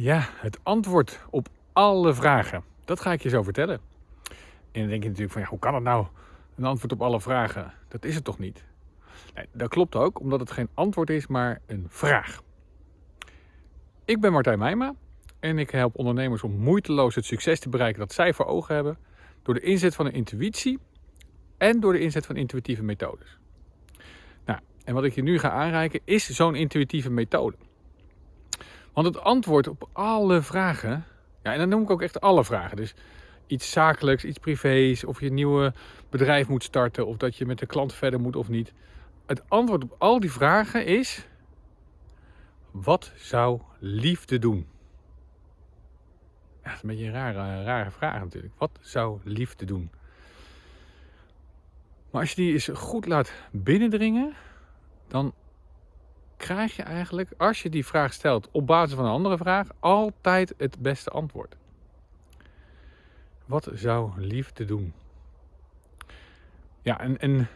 Ja, het antwoord op alle vragen. Dat ga ik je zo vertellen. En dan denk je natuurlijk van, ja, hoe kan het nou? Een antwoord op alle vragen. Dat is het toch niet? Nee, dat klopt ook, omdat het geen antwoord is, maar een vraag. Ik ben Martijn Meijma en ik help ondernemers om moeiteloos het succes te bereiken dat zij voor ogen hebben door de inzet van een intuïtie en door de inzet van intuïtieve methodes. Nou, en wat ik je nu ga aanreiken is zo'n intuïtieve methode. Want het antwoord op alle vragen, ja, en dan noem ik ook echt alle vragen. Dus iets zakelijks, iets privés, of je een nieuwe bedrijf moet starten, of dat je met de klant verder moet of niet. Het antwoord op al die vragen is: wat zou liefde doen? Ja, dat is een beetje een rare, rare vraag natuurlijk. Wat zou liefde doen? Maar als je die eens goed laat binnendringen, dan krijg je eigenlijk, als je die vraag stelt op basis van een andere vraag, altijd het beste antwoord. Wat zou liefde doen? Ja, en, en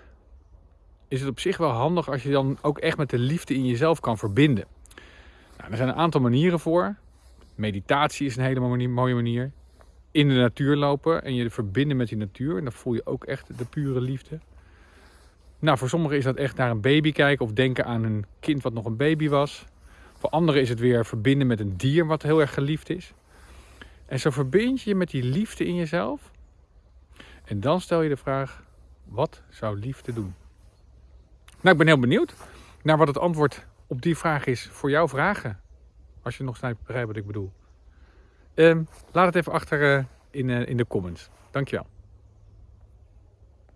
is het op zich wel handig als je dan ook echt met de liefde in jezelf kan verbinden. Nou, er zijn een aantal manieren voor. Meditatie is een hele mooie manier. In de natuur lopen en je verbinden met die natuur. En dan voel je ook echt de pure liefde. Nou, voor sommigen is dat echt naar een baby kijken of denken aan een kind wat nog een baby was. Voor anderen is het weer verbinden met een dier wat heel erg geliefd is. En zo verbind je je met die liefde in jezelf. En dan stel je de vraag, wat zou liefde doen? Nou, ik ben heel benieuwd naar wat het antwoord op die vraag is voor jouw vragen. Als je nog steeds begrijpt wat ik bedoel. Uh, laat het even achter uh, in, uh, in de comments. Dankjewel.